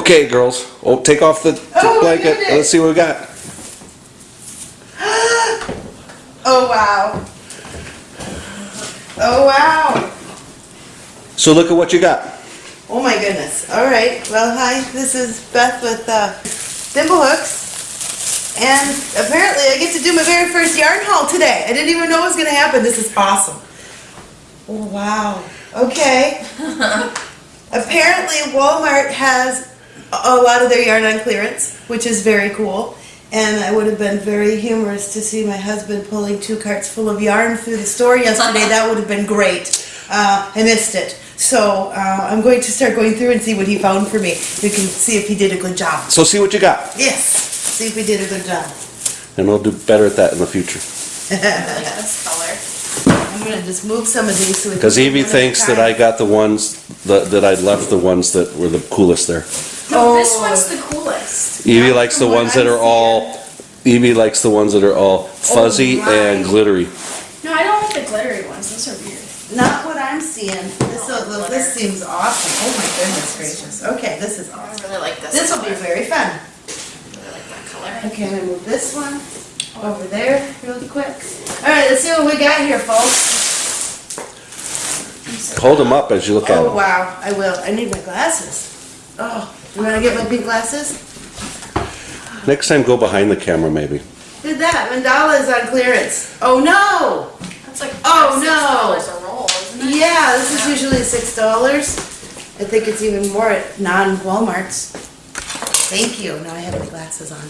Okay, girls. Oh, take off the, the Oh, blanket. Let's see what we got. Oh, wow. Oh, wow. So look at what you got. Oh my goodness. All right. Well, hi. This is Beth with uh, Thimble Hooks. And apparently I get to do my very first yarn haul today. I didn't even know it was going to happen. This is awesome. Oh, wow. Okay. apparently Walmart has a lot of their yarn on clearance, which is very cool. And I would have been very humorous to see my husband pulling two carts full of yarn through the store yesterday. that would have been great. Uh, I missed it. So uh, I'm going to start going through and see what he found for me. We can see if he did a good job. So see what you got. Yes, see if we did a good job. And we'll do better at that in the future. Yes. Color. I'm gonna just move some of these so we can. Because do Evie one at thinks that I got the ones, that, that I left the ones that were the coolest there. No, oh. this Oh. one's the coolest. Evie Not likes the ones that I'm are all, Evie likes the ones that are all oh fuzzy my. and glittery. No, I don't like the glittery ones. Those are weird. Not what I'm seeing. This, Oh, will- glitter. this seems awesome. Oh my goodness gracious. Okay, this is awesome. I awesome. really like this. This will be very fun. I really like that color. Okay, I'm gonna move this one over there really quick. All right, let's see what we got here, folks. Hold them up as you look at them. Oh, wow, I will. I need my glasses. Oh, you wanna get my big glasses? Next time, go behind the camera maybe. Did that, mandala is on clearance. Oh, no! That's like oh, no. dollars a roll, isn't it? Yeah, this is usually six dollars. I think it's even more at non-Walmarts. Thank you. Now I have my glasses on.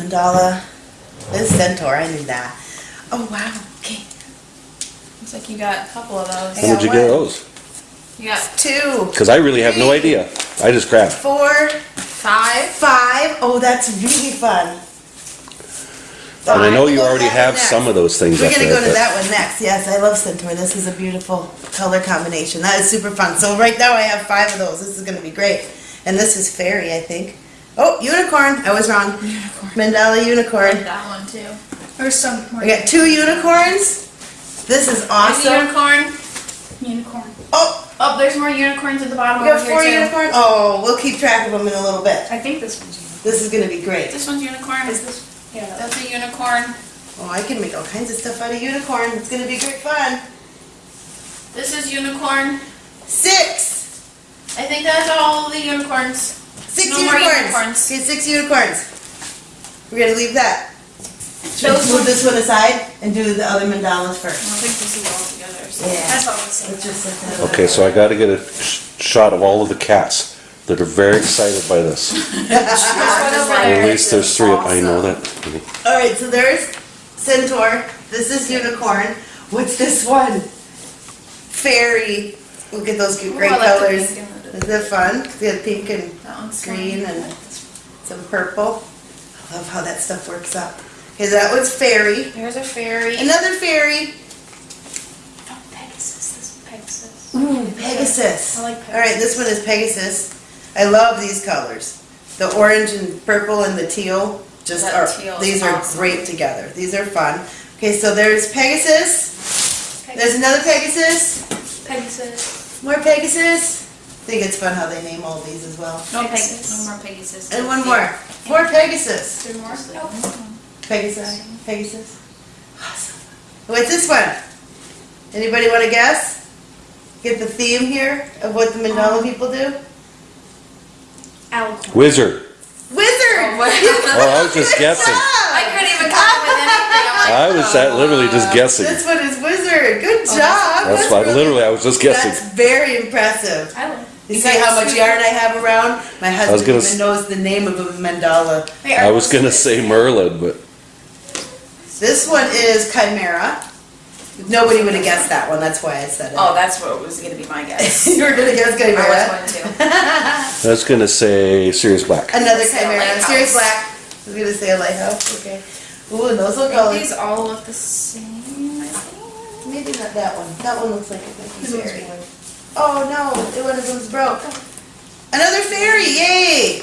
Mandala. This is Centaur, I knew that. Oh, wow, okay. Looks like you got a couple of those. How would you get those? You got Two, Because I really have no idea. I just grabbed. four, five. five. Oh, that's really fun. And I know you We'll already have one some of those things We're up gonna there. go to that one next. Yes, I love Centaur. This is a beautiful color combination. That is super fun. So right now I have five of those. This is gonna be great. And this is fairy, I think. Oh, unicorn. I was wrong. Mandala I like unicorn. that one too. There's some more. I got two unicorns. This is There's awesome. unicorn. Unicorn. Oh, Oh, there's more unicorns at the bottom we got over four here too. unicorns. Oh, we'll keep track of them in a little bit. I think this one's unicorn. This is gonna be great. This one's unicorn. Is this? Yeah. That's a unicorn. Oh, I can make all kinds of stuff out of unicorn. It's gonna be great fun. This is unicorn. Six. I think that's all the unicorns. Six No more unicorns. unicorns. Okay, six unicorns. We're gonna leave that. Should we Those move this one aside and do the other mandalas first? I think this is all together. So Yeah. That's all the same. Let's just set that Okay, so I gotta get a sh- shot of all of the cats that are very excited by this. This one over At least there's three, of- I know that. All right, so there's centaur. This is unicorn. What's this one? Fairy. Look at those cute Ooh, great like the colors. pink and the- Isn't that fun? We have pink and That one's green fun. and some purple. I love how that stuff works up. Okay, that one's fairy. There's a fairy. Another fairy. Oh, Pegasus. This is Pegasus. Ooh, Pegasus. I like Pegasus. All right, this one is Pegasus. I love these colors. The orange and purple and the teal just That are, teal these are awesome. great together. These are fun. Okay, so there's Pegasus. Pegasus. There's another Pegasus. Pegasus. More Pegasus. I think it's fun how they name all these as well. No Pegasus. Pegasus. No more Pegasus. And one more. More Pegasus. Two more. Oh. Pegasus. Pegasus. Awesome. What's this one? Anybody want to guess? Get the theme here of what the mandala Um, people do? Alicorn. Wizard. Wizard! Oh, wow. Oh, I was just guessing. job! I couldn't even come up with anything. I'm like, I was that literally just guessing. This one is wizard. Good Oh, job. That's why, really- literally, I was just guessing. That's very impressive. I like. You see how much yarn I have around? My husband even s- knows the name of a mandala. Wait, I was gonna say Merlin, but This one is chimera. Nobody would have guessed that one. That's why I said it. Oh, that's what was gonna be my guess. you were gonna guess I chimera. was going to. I was gonna say Sirius Black. Another Say a chimera. lighthouse. Sirius black. I was gonna say a lighthouse. Okay. Ooh, and those look all. these all look the same. I think. Maybe not that one. That one looks like a might be This one's fairy. blue. Oh no, one of them's broke. Another fairy, yay!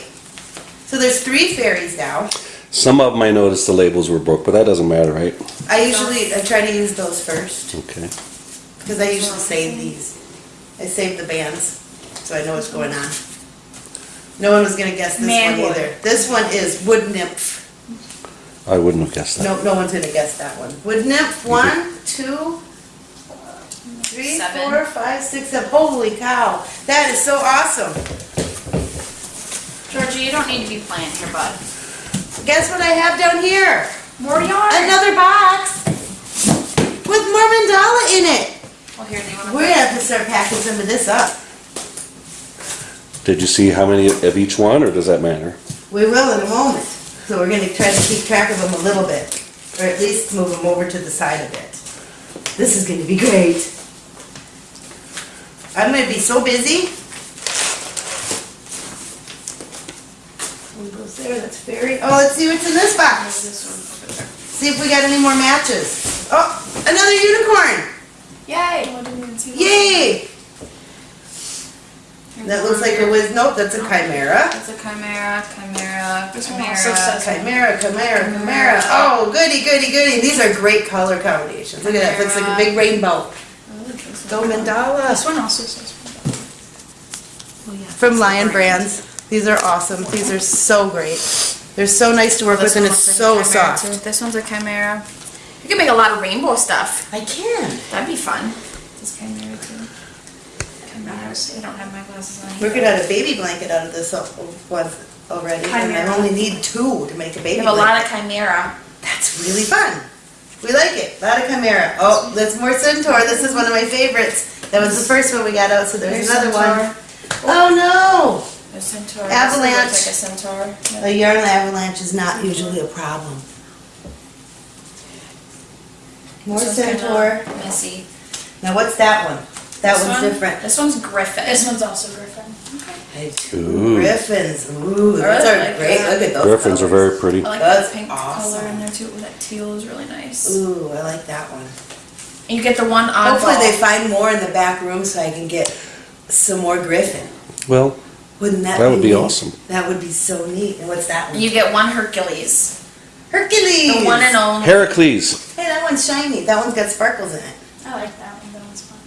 So there's three fairies now. Some of them I noticed the labels were broke, but that doesn't matter, right? I usually, I try to use those first, Okay. because I usually save these. I save the bands, so I know what's going on. No one was gonna guess this one Manwood. either. This one is wood nymph. I wouldn't have guessed that. No, no one's gonna guess that one. Wood nymph, one, two, three, Seven. four, five, six, seven. Holy cow, that is so awesome. Georgie, you don't need to be playing here, bud. Guess what I have down here? More yarn. Another box with more mandala in it. Well, here, do you wanna? We're gonna have to start packing some of this up. Did you see how many of each one, or does that matter? We will in a moment. So we're gonna try to keep track of them a little bit, or at least move them over to the side a bit. This is gonna be great. I'm gonna be so busy. One goes there, that's very... Oh, let's see what's in this box. This one over there. See if we got any more matches. Oh, another unicorn. Yay! Yay! That looks like a whiz, nope, that's a chimera. That's a chimera, chimera, chimera. Chimera, chimera, chimera. Oh, goody, goody, goody. These are great color combinations. Look at that, looks like a big rainbow. Oh, Go mandala. This one also says. Oh, From Lion Brands. These are awesome. These are so great. They're so nice to work with and it's so soft. This one's a chimera. You can make a lot of rainbow stuff. I can. That'd be fun. This chimera too. Chimeras. I don't have my glasses on. We're gonna have a baby blanket out of this one already. And I only need two to make a We baby have a lot of chimera. That's really fun. We like it. A lot of chimera. Oh, that's more centaur. This is one of my favorites. That was the first one we got out, so there's There's another one. centaur. Oh There's centaur. Avalanche. This looks like a centaur. no! A yarn avalanche is not usually a problem. More This one's kinda centaur. Messy. Now what's that one? That This one's one- different. This one's griffin. This one's also Griffin. Hey, Ooh. Griffins. Ooh, those really are like great. that. Look at those. Griffins are very pretty. I like That's that pink awesome. color in there too. Ooh, that teal is really nice. Ooh, I like that one. And you get the one oddball. Hopefully they find more in the back room so I can get some more Griffin. Well, Wouldn't that? That would be neat? awesome. That would be so neat. And what's that one? You get one Hercules. Hercules. The one and only. Heracles. Hey, that one's shiny. That one's got sparkles in it. I like that one. That one's fun.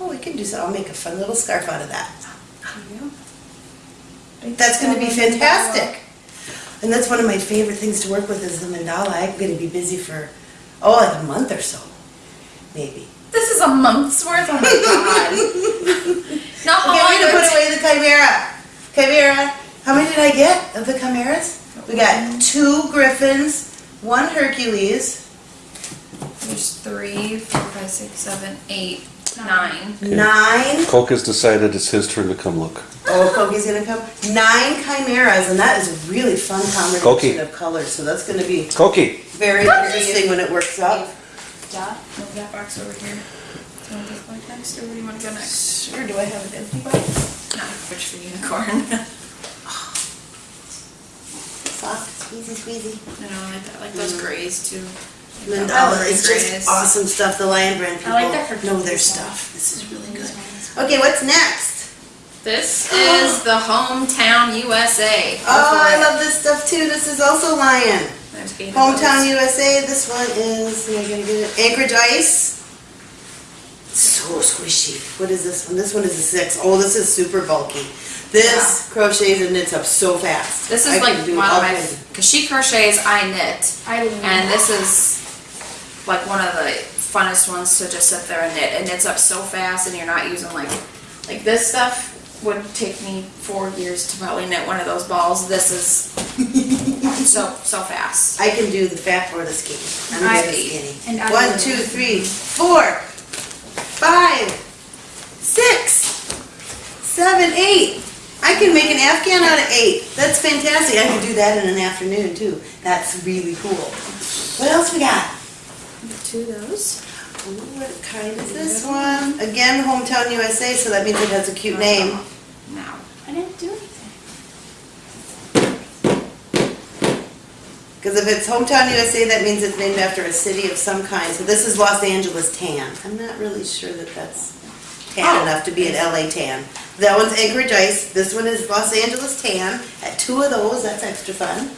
Oh, we can do so. I'll make a fun little scarf out of that. There you go. That's gonna be fantastic. And that's one of my favorite things to work with is the mandala. I'm gonna be busy for, oh, like a month or so, maybe. This is a month's worth. Oh my god. Not how Okay, long we're gonna it put away the chimera. Chimera, how many did I get of the chimeras? We got two griffins, one Hercules, There's three, four, five, six, seven, eight, nine. Okay. nine, Coke has decided it's his turn to come look. oh, Koki's gonna come, nine chimeras, and that is a really fun Koki. combination of colors, so that's gonna be Koki. very interesting when it works out. Dot, move that box over here. Do you want this box next, or where do you want to go next? Sure, do I have an empty box? No, which for unicorn. Soft, squeezy, squeezy. I know, I like that, I like those mm. grays too. Mm-hmm. Mandala oh, is grays. just awesome stuff. The Lion Brand people I like that for know their stuff. This is really good. Okay, what's next? This is the hometown USA. Oh, I love this stuff too. This is also Lion. There's eight of Hometown. USA. This one is, am I gonna get it? Anchorage Ice. So squishy. What is this one? This one is a six. Oh, this is super bulky. This crochets and knits up so fast. This is can like one of my, cause she crochets, I knit. I didn't. And this is like one of the funnest ones to just sit there and knit. It knits up so fast and you're not using like, like this stuff would take me four years to probably knit one of those balls. This is so, so fast. I can do the fat or the skinny. I'm I good skinny. And I One, would- two, three, four, five, six, seven, eight. I can make an Afghan out of eight. That's fantastic. I can do that in an afternoon too. That's really cool. What else we got? Two of those. Ooh, what kind is this one? Again, Hometown USA, so that means it has a cute uh-huh. name. No. I didn't do anything. Because if it's Hometown USA, that means it's named after a city of some kind. So this is Los Angeles tan. I'm not really sure that that's tan Oh. enough to be an LA tan. That one's Anchorage Ice. This one is Los Angeles tan. At two of those, that's extra fun.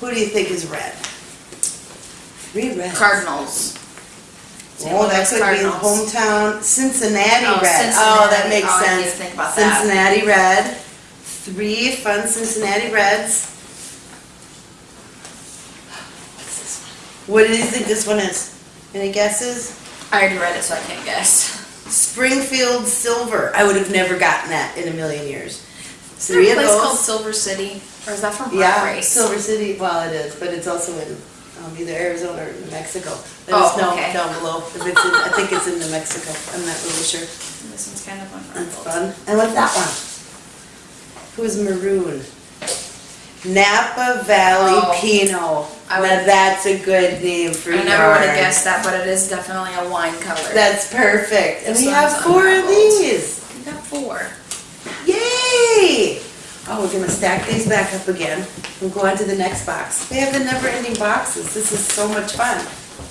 Who do you think is red? Three reds. Cardinals. Oh, that could be Cardinals. hometown Cincinnati Oh, red. Oh, that makes Oh, sense. think about that. Cincinnati red. three fun Cincinnati Reds. What's this one? What do you think this one is? Any guesses? I already read it, so I can't guess. Springfield Silver. I would have never gotten that in a million years. Is there Three a of place called. Silver City, or is that from Yeah, Race? Silver City, well, it is, but it's also in um, either Arizona or New Mexico. Let Oh, us know okay. down below if it's in, I think it's in New Mexico. I'm not really sure. This one's kind of That's fun. And what's that one? Who's maroon? Napa Valley Oh. Pinot. I Now would- that's a good name for I never would have guessed that, but it is definitely a wine color. That's perfect. And This we have one's four of unraveled. these. We got four. Yay! Oh, we're gonna stack these back up again and go on to the next box. We have the never-ending boxes. This is so much fun.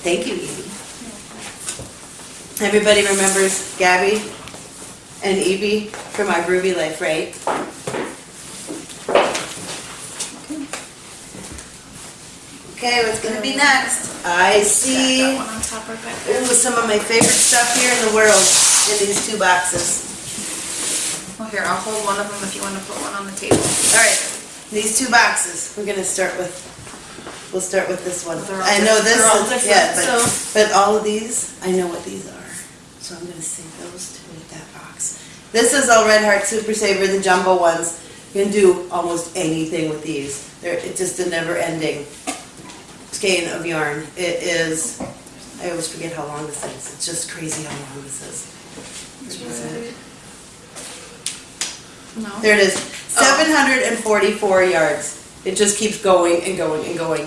Thank you, Evie. Everybody remembers Gabby and Evie from our Ruby Life, right? Okay, what's gonna be next? I see, that one on top right back there. ooh, some of my favorite stuff here in the world in these two boxes. Well, here, I'll hold one of them if you want to put one on the table. All right, these two boxes, we're gonna start with, we'll start with this one. I know this, is- yeah, but, but all of these, I know what these are. So I'm gonna save those to with that box. This is all Red Heart Super Saver, the jumbo ones. You can do almost anything with these. They're, it's just a never ending skein of yarn. It is, I always forget how long this is. It's just crazy how long this is. No. There it is, Oh. seven hundred and forty-four yards. It just keeps going and going and going.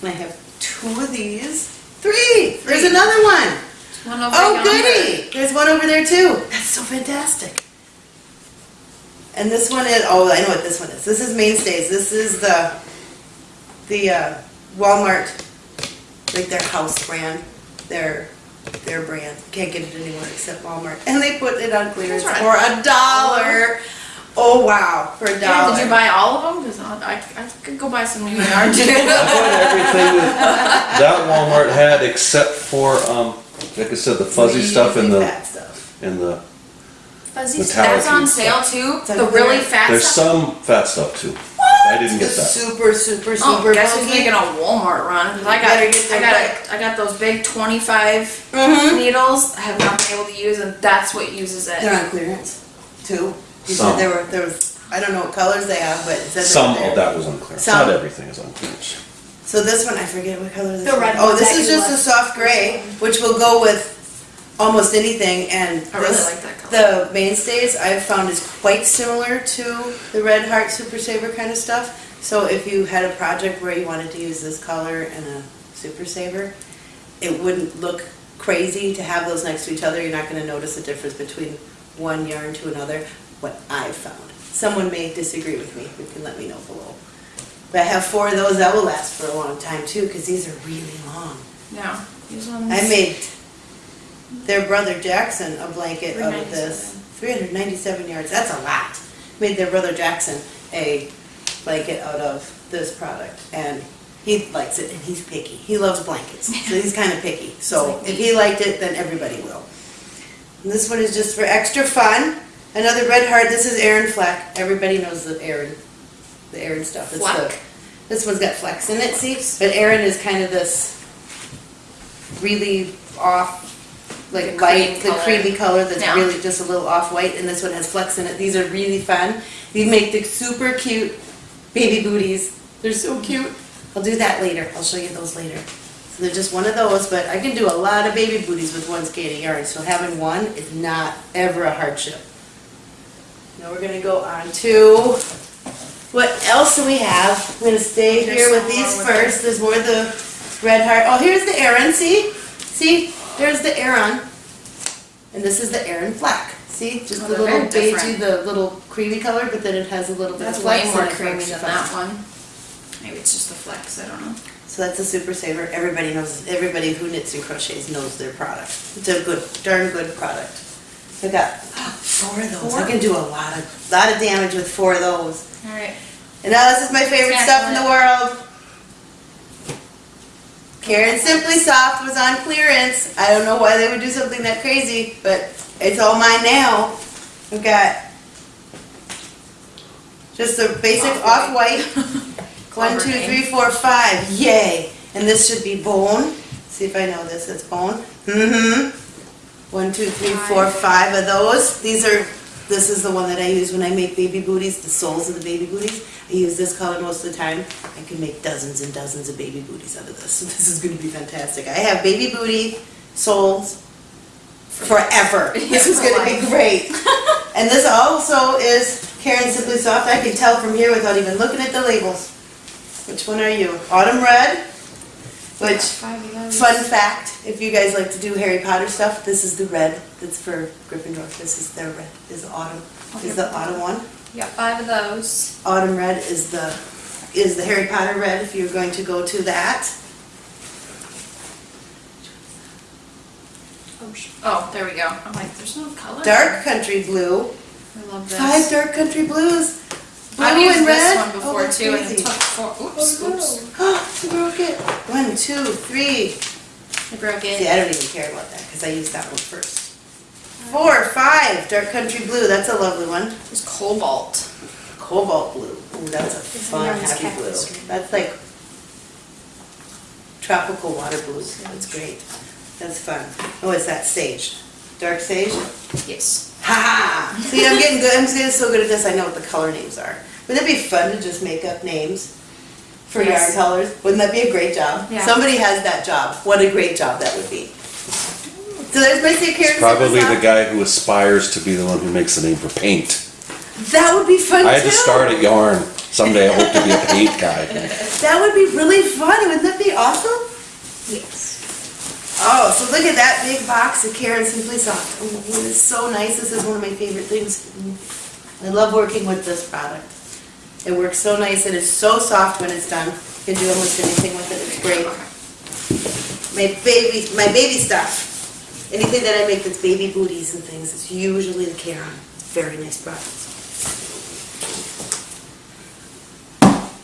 And I have two of these, three, there's another one. One over Oh goody, there's one over there too. That's so fantastic. And this one is, oh, I know what this one is. This is Mainstays. This is the, the uh, Walmart, like their house brand, their, their brand. Can't get it anywhere except Walmart. And they put it on clearance That's for a dollar. Oh, wow, for a Yeah, dollar. did you buy all of them? Cause I, I could go buy some new yarn too. I bought everything that, that Walmart had except for, um, like I said, the fuzzy stuff and the, fat stuff. and the, Fuzzy Metallic That's on and sale too. The really clearance. fat there's stuff. some fat stuff too. I didn't get that. super, super, Oh, super guess who's making a Walmart run? I got, Better get I their got, I got those big twenty-five Mhm. needles. I have not been able to use, and that's what uses it. They're on clearance, too. You Some. said there were, there was, I don't know what colors they have, but it said they were Some of that was on clearance. Some. Not everything is on clearance. So this one, I forget what color this The one. red Oh, one this that is you just a left. soft gray, which will go with almost anything, and I really this- like that color. The mainstays I've found is quite similar to the Red Heart Super Saver kind of stuff. So if you had a project where you wanted to use this color and a Super Saver, it wouldn't look crazy to have those next to each other. You're not gonna notice a difference between one yarn to another, what I've found. Someone may disagree with me, you can let me know below. But I have four of those that will last for a long time too, because these are really long. Yeah, these ones. I made their brother Jackson a blanket out of this. 397. Three hundred ninety-seven yards, that's a lot. Made their brother Jackson a blanket out of this product, and he likes it, and he's picky. He loves blankets, so he's kinda picky. So if he liked it, then everybody will. And this one is just for extra fun. Another red heart, this is Aran Fleck. Everybody knows the Aran, the Aran stuff. It's the- This one's got flecks in it, see? But Aran is kind of this really off, like The light, cream the color. creamy color that's Yeah. really just a little off-white, and this one has flecks in it. These are really fun. These make the super cute baby booties. They're so cute. I'll do that later. I'll show you those later. So they're just one of those, but I can do a lot of baby booties with one skein of yarn, so having one is not ever a hardship. Now we're gonna go on to, what else do we have? I'm gonna stay There's here with these with first. There's more of the red heart. Oh, here's the Aran, see? See? There's the Aran. And this is the Aran Fleck. See? Just Oh, the little beigey, the little creamy color, but then it has a little bit of That's way more creamy than that one. Maybe it's just the flex, I don't know. So that's a super saver. Everybody knows, everybody who knits and crochets knows their product. It's a good, darn good product. I got four of those. I can do a lot of, lot of damage with four of those. Alright. And now this is my favorite stuff in the world. Caron Simply Soft was on clearance. I don't know why they would do something that crazy, but it's all mine now. I've got Just a basic Off-white. One, two, three, four, five, yay. And this should be bone. See if I know this, it's bone. Mm-hmm. One, two, three, four, five of those. These are, this is the one that I use when I make baby booties, the soles of the baby booties. I use this color most of the time. I can make dozens and dozens of baby booties out of this, so this is gonna be fantastic. I have baby booty soles forever. This is for gonna be great. And this also is Caron Simply Soft. I can tell from here without even looking at the labels. Which one are you? Autumn Red, which, Five of those. fun fact, if you guys like to do Harry Potter stuff, this is the red that's for Gryffindor. This is their red, is autumn, is the autumn one. Got five of those. Autumn red is the, is the Harry Potter red if you're going to go to that. Oh, sh- Oh, there we go. I'm like, there's no color. Dark country blue, I love this. five dark country blues. Blue I've used and this red. one Oh, before that's too, and it crazy. took four. Oops, Oh, oops. Oh, you broke it. One, two, three. I broke See. I don't even care about that because I used that one first. Four, five, dark country blue. That's a lovely one. It's cobalt. Cobalt blue. Ooh, that's a It's fun, a happy blue. cactus. That's like tropical water blue. That's great. That's fun. Oh, it's that sage. Dark sage? Yes. Ha ha! See, I'm getting good. I'm getting so good at this. I know what the color names are. Wouldn't it be fun to just make up names for yarn Yes. colors? Wouldn't that be a great job? Yeah. Somebody has that job. What a great job that would be. So there's my secret. It's probably the guy who aspires to be the one who makes the name for paint. That would be fun I had too. to start at yarn. Someday I hope to be a paint guy. That would be really fun. Wouldn't that be awesome? Yes. Oh, so look at that big box of Caron Simply Soft. Oh, it is so nice. This is one of my favorite things. I love working with this product. It works so nice. It is so soft when it's done. You can do almost anything with it. It's great. My baby, my baby stuff. Anything that I make that's baby booties and things, it's usually the Caron. Very nice products.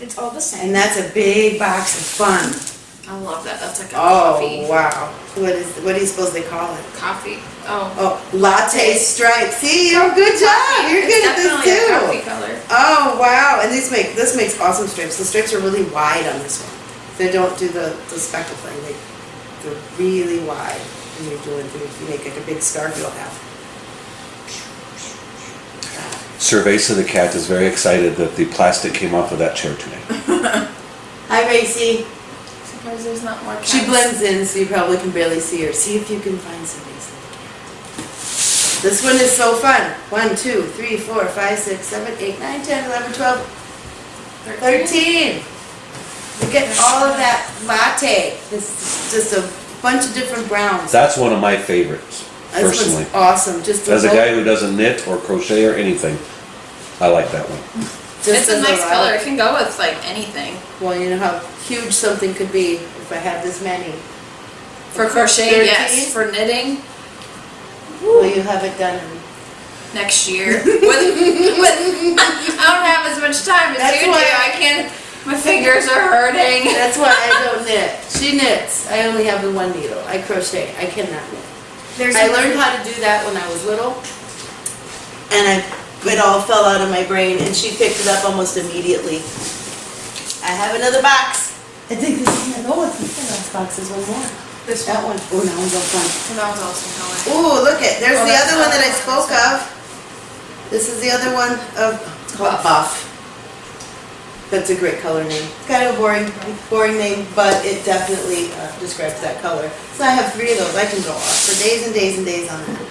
It's all the same. And that's a big box of fun. I love that. That's like a Oh, coffee. wow. What is, what do you suppose they call it? Coffee. Oh. Oh, latte stripe. See, you're good job. You're It's good at this definitely a coffee too. color. Oh, wow. And these make, this makes awesome stripes. The stripes are really wide on this one. They don't do the, the speckle thing. They, they're really wide. And you're doing, if you make like a big scarf, you'll have. Cerveza the cat is very excited that the plastic came off of that chair today. Hi, Racy. Surprised there's not more. She blends in, so you probably can barely see her. See if you can find some Racy. This one is so fun. One, two, three, four, five, six, seven, eight, nine, ten, eleven, twelve, Thirteen. Look at all of that latte. This is just a bunch of different browns. That's one of my favorites, This personally. one's awesome. Just As a guy who doesn't knit or crochet or anything, I like that one. just It's a nice color. It can go with like anything. Well, you know how huge something could be if I had this many. For crochet, 13? yes. For knitting, Well, you have it done. next year. with, with, I don't have as much time as That's you why- do. I can't. My fingers are hurting. That's why I don't knit. She knits. I only have the one needle. I crochet. I cannot knit. There's I learned how to do that when I was little, and I, it all fell out of my brain, and she picked it up almost immediately. I have another box. I think this is, oh, it's the last box, there's one more. This That one, oh, that one's all fun. That was awesome color. Ooh, look it, there's Oh, the that's other one that I spoke of. This is the other one of, it's called Buff. That's a great color name. It's kind of a boring, boring name, but it definitely uh, describes that color. So I have three of those, I can go off for days and days and days on that.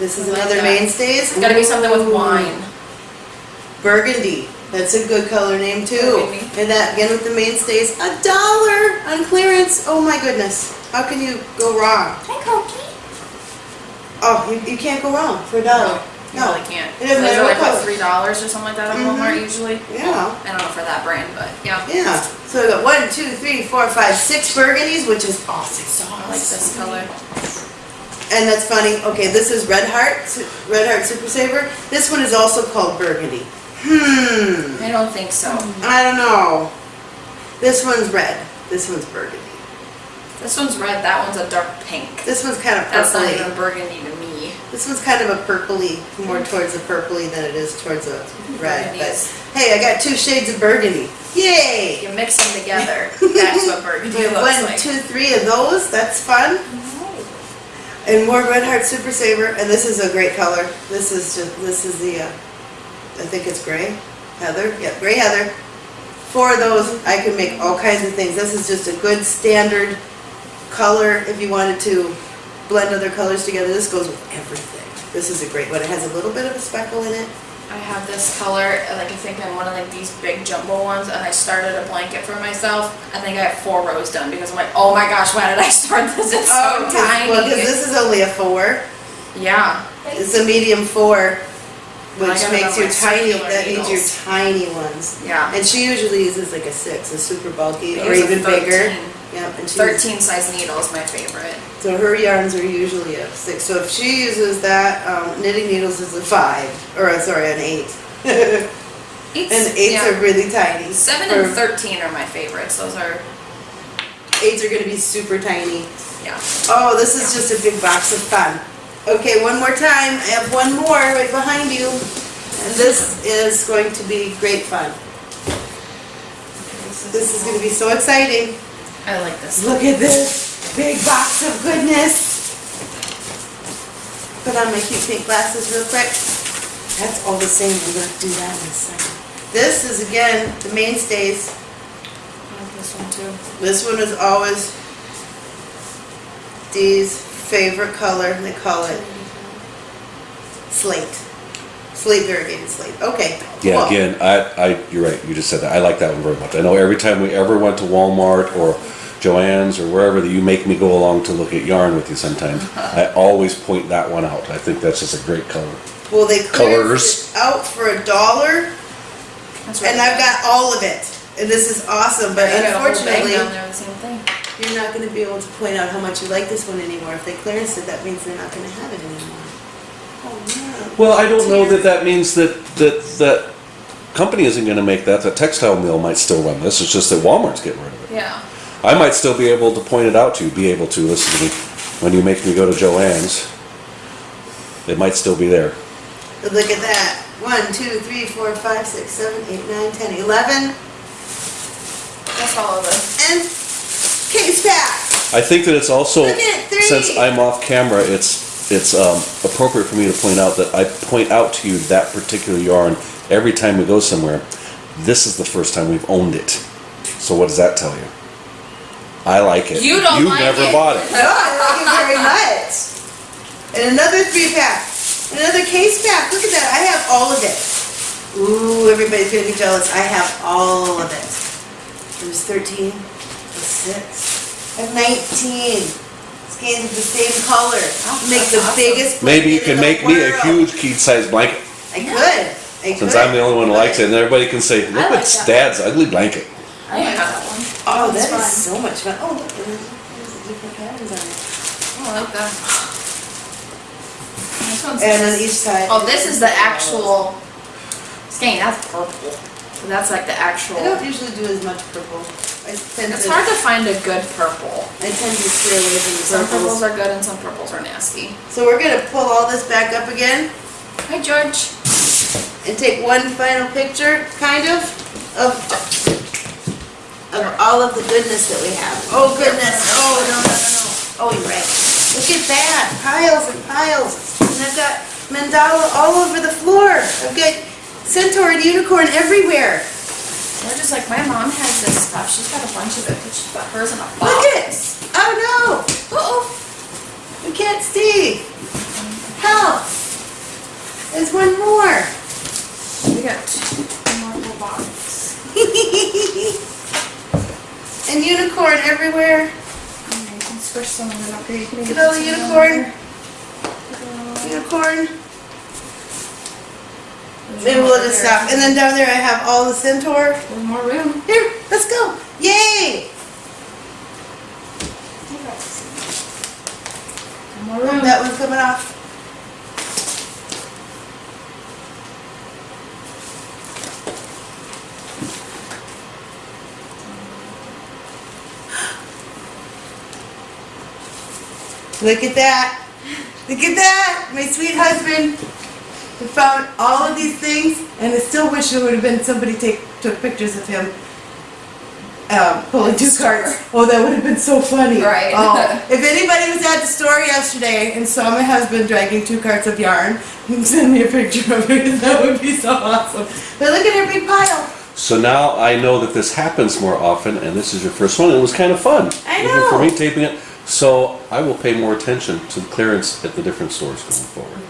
This is I like another that. mainstays. It's gotta be something with wine. Burgundy, that's a good color name too. Burgundy. And that, again with the mainstays, a dollar on clearance. Oh my goodness, how can you go wrong? Hi, Cokie. Oh, you, you can't go wrong for a dollar. You No. really can't. It doesn't matter are what like what color. three dollars or something like that at Walmart Mhm. usually. Yeah. I don't know for that brand, but yeah. Yeah, so we got one, two, three, four, five, six burgundies, which is awesome sauce. I like this color. And that's funny, okay, this is Red Heart, Red Heart Super Saver. This one is also called burgundy. Hmm, I don't think so. I don't know. This one's red, this one's burgundy. This one's red. That one's a dark pink. This one's kind of That's not even burgundy to me. This one's kind of a purpley, more towards the purpley than it is towards a red, but, hey, I got two shades of burgundy. Yay! You mix them together, that's what burgundy looks One, like. two, three of those, that's fun. And more Red Heart Super Saver, and this is a great color. This is just, this is the, uh, I think it's gray, heather, yep, gray heather. Four of those, I can make all kinds of things. This is just a good standard color if you wanted to blend other colors together. This goes with everything. This is a great one. It has a little bit of a speckle in it. I have this color, uh, like I think I'm one of like these big jumbo ones, and I started a blanket for myself. I think I have four rows done because I'm like, oh my gosh, why did I start this? It's so Oh, 'cause- Well, because this is only a four. Yeah, It's a medium four, which makes your tiny, that means your needles. tiny ones. yeah. And she usually uses like a six, a super bulky, I or use a even bigger. Yep, and she's, Thirteen size needle is my favorite. so her yarns are usually a six. So if she uses that, um, knitting needles is a five, or uh, sorry, an eight. and Eights, eights yeah. are really tiny. Seven Or and thirteen are my favorites. Those are, Eights are gonna be super tiny. yeah. Oh, this is just a big box of fun. Okay, one more time. I have one more right behind you. And this is going to be great fun. This is gonna be so exciting. I like this. Look at this big box of goodness. Put on my cute pink glasses real quick. That's all the same. We're gonna do that in a second. This is again the mainstays. I like this one too. This one is always Dee's favorite color. They call it slate. Slate variegated slate. Okay. Yeah, cool. again, I, I, you're right, you just said that, I like that one very much. I know every time we ever went to Walmart or Joann's or wherever that you make me go along to look at yarn with you sometimes, I always point that one out. I think that's just a great color. Well, they Colors. it out for a dollar, That's really and I've got all of it. And this is awesome, but I got a whole bag unfortunately, you're not gonna be able to point out how much you like this one anymore. If they clearance it, that means they're not gonna have it anymore. Oh, Well, I don't know that that means that, that, that company isn't gonna make that, the textile mill might still run this, it's just that Walmart's getting rid of it. Yeah. I might still be able to point it out to you, be able to, listen to me, when you make me go to Joann's. It might still be there. But look at that. One, two, three, four, five, six, seven, eight, nine, ten, eleven, That's all of it. and case pack. I think that it's also, Look three. since I'm off camera, it's, it's um, appropriate for me to point out that I point out to you that particular yarn every time we go somewhere. This is the first time we've owned it. So what does that tell you? I like it. You don't like never it. bought it. No, I like it very much. And another three pack. Another case pack. Look at that. I have all of it. Ooh, everybody's gonna be jealous. I have all of it. There's 13, there's 6, I have 19. Scans of the same color. Make the awesome. biggest Maybe you can in the make me a huge key size blanket, I could. I since could. I'm the only one who likes it, and everybody can say, look like at that. Dad's ugly blanket. I like that one. Oh, That's that is fun. so much fun. Oh, look, and there's the different patterns on it. Oh, I like that. This one's And on each side. Oh, this is the actual skein. That's purple. So that's like the actual. I don't usually do as much purple. I tend It's to, hard to find a good purple. I tend to steer away from the Some purples purples. are good and some purples are nasty. So we're gonna pull all this back up again Hi, George. and take one final picture, kind of, of, of all of the goodness that we have. Oh goodness, oh, no, no, no, no. Oh, you're right. Look at that, piles and piles. And I've got mandala all over the floor. I've got centaur and unicorn everywhere. We're just like, my mom has this stuff. She's got a bunch of it, but she's got hers in a box. Look at it. Oh no, Uh-oh. we can't see. Help. There's one more. We got two more little boxes. and unicorn everywhere. You can squish some of them up here. You can Look even at all put the some unicorn. Unicorn. Maybe one we'll just stop. And then down there I have all the centaur. There's more room. Here, let's go. Yay! More room. That one's coming off. Look at that. Look at that! My sweet husband I found all of these things, and I still wish there would have been somebody take took pictures of him um, pulling two carts. Oh, that would have been so funny. Right. Oh, if anybody was at the store yesterday and saw my husband dragging two carts of yarn, send me a picture of it. That would be so awesome. But look at her big pile. So now I know that this happens more often, and this is your first one. And it was kind of fun. I even. For me taping it. So I will pay more attention to the clearance at the different stores going forward.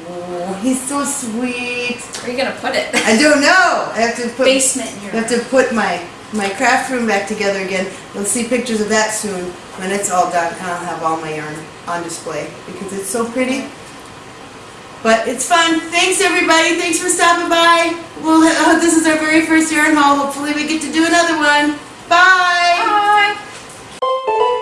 He's so sweet. Where are you gonna put it? I don't know. I have to put Basement I have to put my my craft room back together again. You'll see pictures of that soon when it's all done. And I'll have all my yarn on display because it's so pretty. But it's fun. Thanks everybody. Thanks for stopping by. Well, uh, this is our very first yarn haul. Hopefully we get to do another one. Bye. Bye.